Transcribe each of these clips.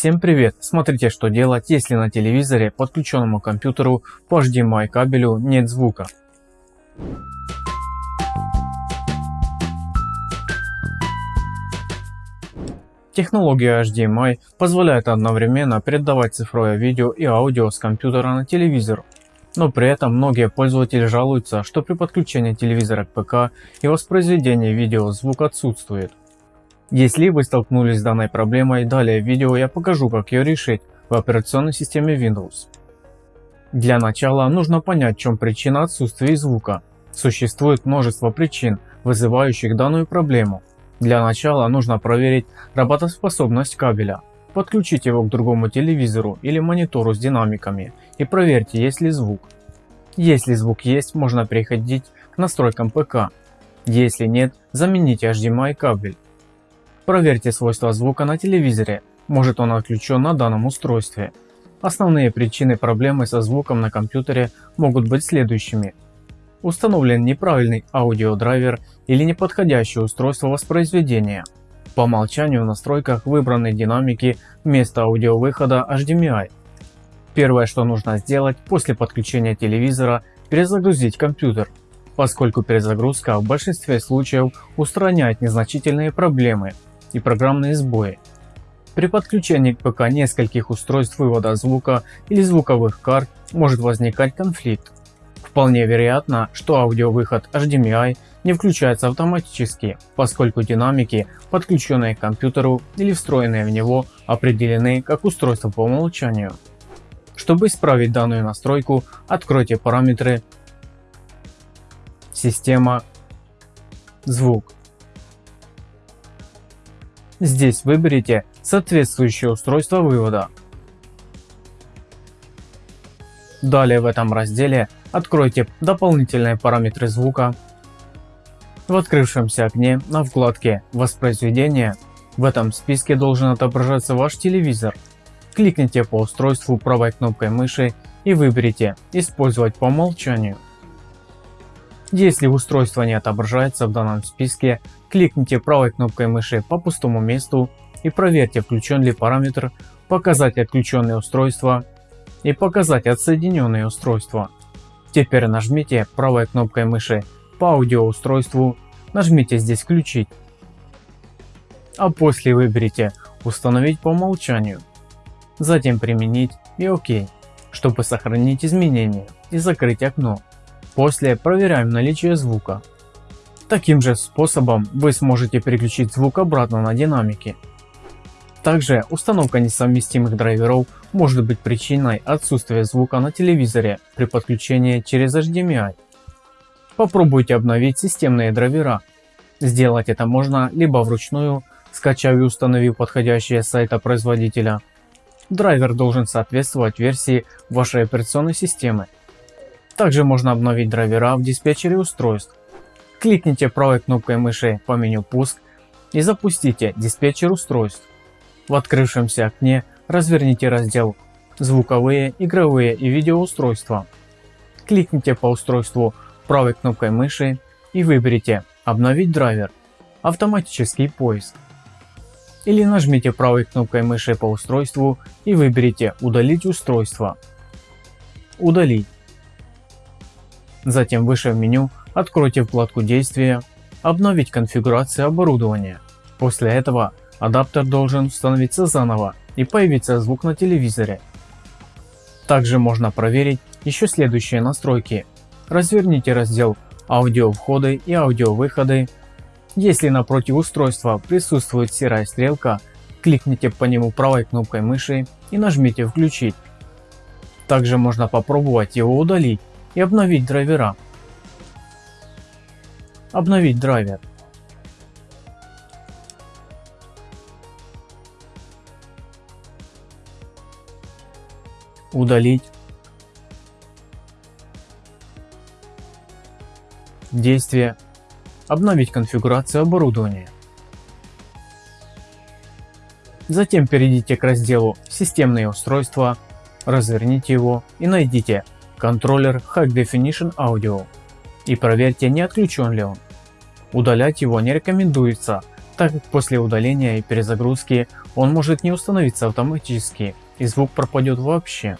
Всем привет! Смотрите что делать если на телевизоре подключенному компьютеру по HDMI кабелю нет звука. Технология HDMI позволяет одновременно передавать цифровое видео и аудио с компьютера на телевизор. Но при этом многие пользователи жалуются, что при подключении телевизора к ПК и воспроизведении видео звук отсутствует. Если вы столкнулись с данной проблемой, далее в видео я покажу как ее решить в операционной системе Windows. Для начала нужно понять в чем причина отсутствия звука. Существует множество причин, вызывающих данную проблему. Для начала нужно проверить работоспособность кабеля. Подключите его к другому телевизору или монитору с динамиками и проверьте есть ли звук. Если звук есть, можно переходить к настройкам ПК. Если нет, замените HDMI кабель. Проверьте свойства звука на телевизоре, может он отключен на данном устройстве. Основные причины проблемы со звуком на компьютере могут быть следующими. Установлен неправильный аудиодрайвер или неподходящее устройство воспроизведения. По умолчанию в настройках выбраны динамики вместо аудиовыхода HDMI. Первое что нужно сделать после подключения телевизора перезагрузить компьютер, поскольку перезагрузка в большинстве случаев устраняет незначительные проблемы и программные сбои. При подключении к ПК нескольких устройств вывода звука или звуковых карт может возникать конфликт. Вполне вероятно, что аудиовыход HDMI не включается автоматически, поскольку динамики, подключенные к компьютеру или встроенные в него, определены как устройство по умолчанию. Чтобы исправить данную настройку, откройте параметры «Система», «Звук» Здесь выберите соответствующее устройство вывода. Далее в этом разделе откройте дополнительные параметры звука. В открывшемся окне на вкладке «Воспроизведение» в этом списке должен отображаться ваш телевизор. Кликните по устройству правой кнопкой мыши и выберите «Использовать по умолчанию». Если устройство не отображается в данном списке, кликните правой кнопкой мыши по пустому месту и проверьте включен ли параметр «Показать отключенные устройства» и «Показать отсоединенные устройства». Теперь нажмите правой кнопкой мыши по аудиоустройству, нажмите здесь «Включить», а после выберите «Установить по умолчанию», затем «Применить» и «Ок», чтобы сохранить изменения и закрыть окно. После проверяем наличие звука. Таким же способом вы сможете переключить звук обратно на динамики. Также установка несовместимых драйверов может быть причиной отсутствия звука на телевизоре при подключении через HDMI. Попробуйте обновить системные драйвера. Сделать это можно либо вручную, скачав и установив подходящие сайта производителя. Драйвер должен соответствовать версии вашей операционной системы. Также можно обновить драйвера в диспетчере устройств. Кликните правой кнопкой мыши по меню «Пуск» и запустите диспетчер устройств. В открывшемся окне разверните раздел «Звуковые, игровые и видеоустройства». Кликните по устройству правой кнопкой мыши и выберите «Обновить драйвер», «Автоматический поиск». Или нажмите правой кнопкой мыши по устройству и выберите «Удалить устройство». Удалить. Затем выше в меню откройте вкладку действия «Обновить конфигурацию оборудования». После этого адаптер должен установиться заново и появится звук на телевизоре. Также можно проверить еще следующие настройки. Разверните раздел «Аудио входы и аудиовыходы». Если напротив устройства присутствует серая стрелка, кликните по нему правой кнопкой мыши и нажмите «Включить». Также можно попробовать его удалить и обновить драйвера. Обновить драйвер. Удалить. Действие. Обновить конфигурацию оборудования. Затем перейдите к разделу «Системные устройства», разверните его и найдите контроллер High Definition Audio и проверьте не отключен ли он. Удалять его не рекомендуется, так как после удаления и перезагрузки он может не установиться автоматически и звук пропадет вообще.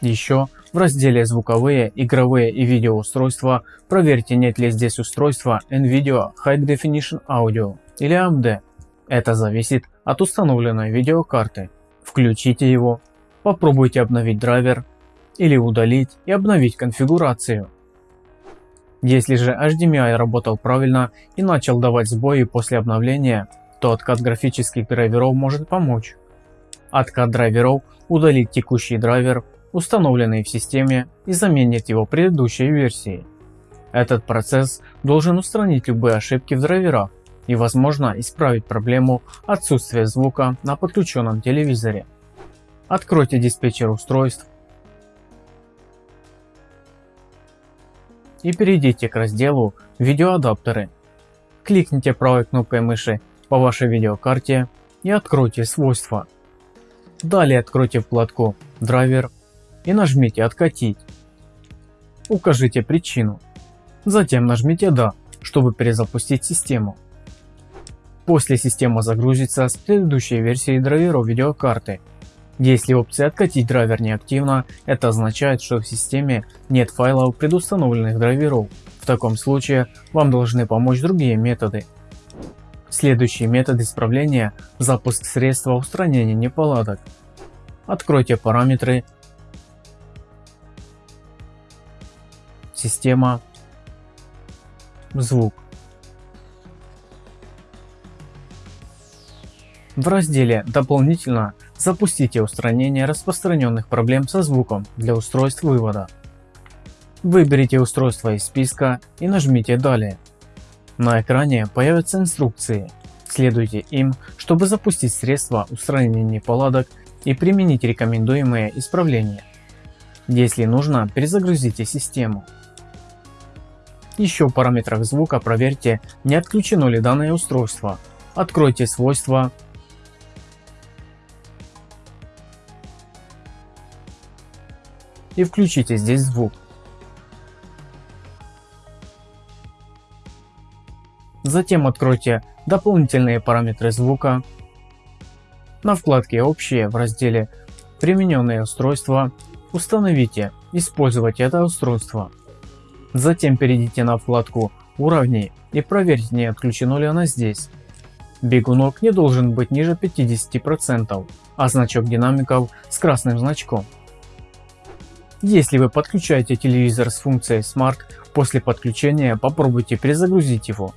Еще в разделе звуковые, игровые и видеоустройства проверьте нет ли здесь устройства NVIDIA High Definition Audio или AMD. Это зависит от установленной видеокарты. Включите его, попробуйте обновить драйвер или удалить и обновить конфигурацию. Если же HDMI работал правильно и начал давать сбои после обновления, то откат графических драйверов может помочь. Откат драйверов удалит текущий драйвер, установленный в системе и заменит его предыдущей версией. Этот процесс должен устранить любые ошибки в драйверах и возможно исправить проблему отсутствия звука на подключенном телевизоре. Откройте диспетчер устройств и перейдите к разделу «Видеоадаптеры». Кликните правой кнопкой мыши по вашей видеокарте и откройте свойства. Далее откройте вкладку «Драйвер» и нажмите «Откатить». Укажите причину. Затем нажмите «Да», чтобы перезапустить систему. После система загрузится с предыдущей версией драйверов видеокарты если опция «Откатить драйвер» не активна, это означает, что в системе нет файлов предустановленных драйверов. В таком случае вам должны помочь другие методы. Следующий метод исправления – запуск средства устранения неполадок. Откройте параметры Система Звук В разделе «Дополнительно» запустите устранение распространенных проблем со звуком для устройств вывода. Выберите устройство из списка и нажмите «Далее». На экране появятся инструкции. Следуйте им, чтобы запустить средства устранения неполадок и применить рекомендуемые исправления. Если нужно, перезагрузите систему. Еще в параметрах звука проверьте, не отключено ли данное устройство. Откройте свойства и включите здесь звук. Затем откройте дополнительные параметры звука. На вкладке «Общие» в разделе «Примененные устройства» установите «Использовать это устройство». Затем перейдите на вкладку «Уровни» и проверьте не отключено ли оно здесь. Бегунок не должен быть ниже 50%, а значок динамиков с красным значком. Если вы подключаете телевизор с функцией Smart, после подключения попробуйте перезагрузить его.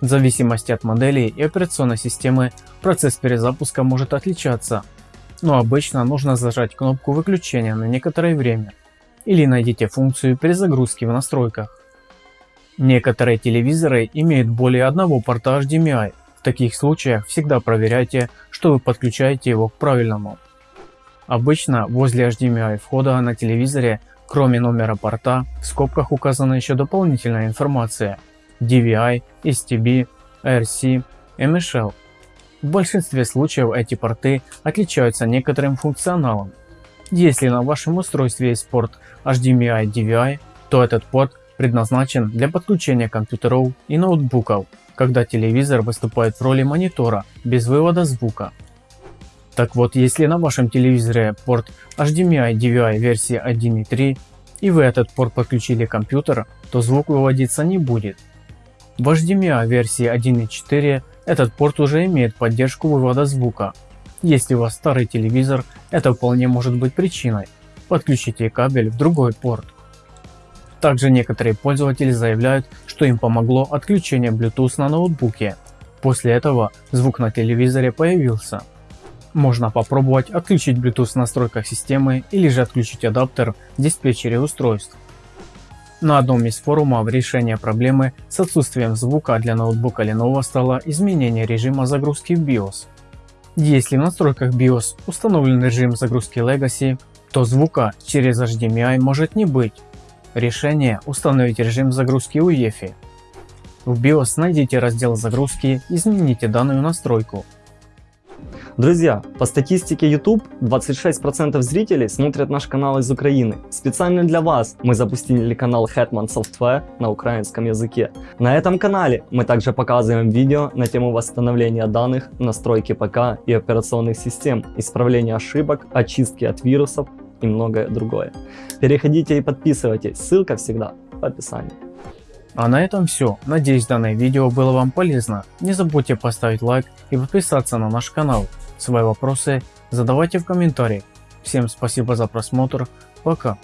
В зависимости от модели и операционной системы процесс перезапуска может отличаться, но обычно нужно зажать кнопку выключения на некоторое время или найдите функцию перезагрузки в настройках. Некоторые телевизоры имеют более одного порта HDMI, в таких случаях всегда проверяйте, что вы подключаете его к правильному. Обычно возле HDMI входа на телевизоре, кроме номера порта, в скобках указана еще дополнительная информация DVI, STB, RC, MSL. В большинстве случаев эти порты отличаются некоторым функционалом. Если на вашем устройстве есть порт HDMI DVI, то этот порт предназначен для подключения компьютеров и ноутбуков, когда телевизор выступает в роли монитора без вывода звука. Так вот, если на вашем телевизоре порт HDMI DVI версии 1.3 и вы этот порт подключили к компьютеру, то звук выводиться не будет. В HDMI версии 1.4 этот порт уже имеет поддержку вывода звука. Если у вас старый телевизор, это вполне может быть причиной. Подключите кабель в другой порт. Также некоторые пользователи заявляют, что им помогло отключение Bluetooth на ноутбуке. После этого звук на телевизоре появился. Можно попробовать отключить Bluetooth в настройках системы или же отключить адаптер в диспетчере устройств. На одном из форумов решение проблемы с отсутствием звука для ноутбука Lenovo стало изменение режима загрузки в BIOS. Если в настройках BIOS установлен режим загрузки Legacy, то звука через HDMI может не быть. Решение установить режим загрузки UEFI. В BIOS найдите раздел загрузки, измените данную настройку. Друзья, по статистике YouTube 26% зрителей смотрят наш канал из Украины. Специально для вас мы запустили канал Hetman Software на украинском языке. На этом канале мы также показываем видео на тему восстановления данных, настройки ПК и операционных систем, исправления ошибок, очистки от вирусов и многое другое. Переходите и подписывайтесь, ссылка всегда в описании. А на этом все. Надеюсь данное видео было вам полезно. Не забудьте поставить лайк и подписаться на наш канал. Свои вопросы задавайте в комментариях. Всем спасибо за просмотр. Пока.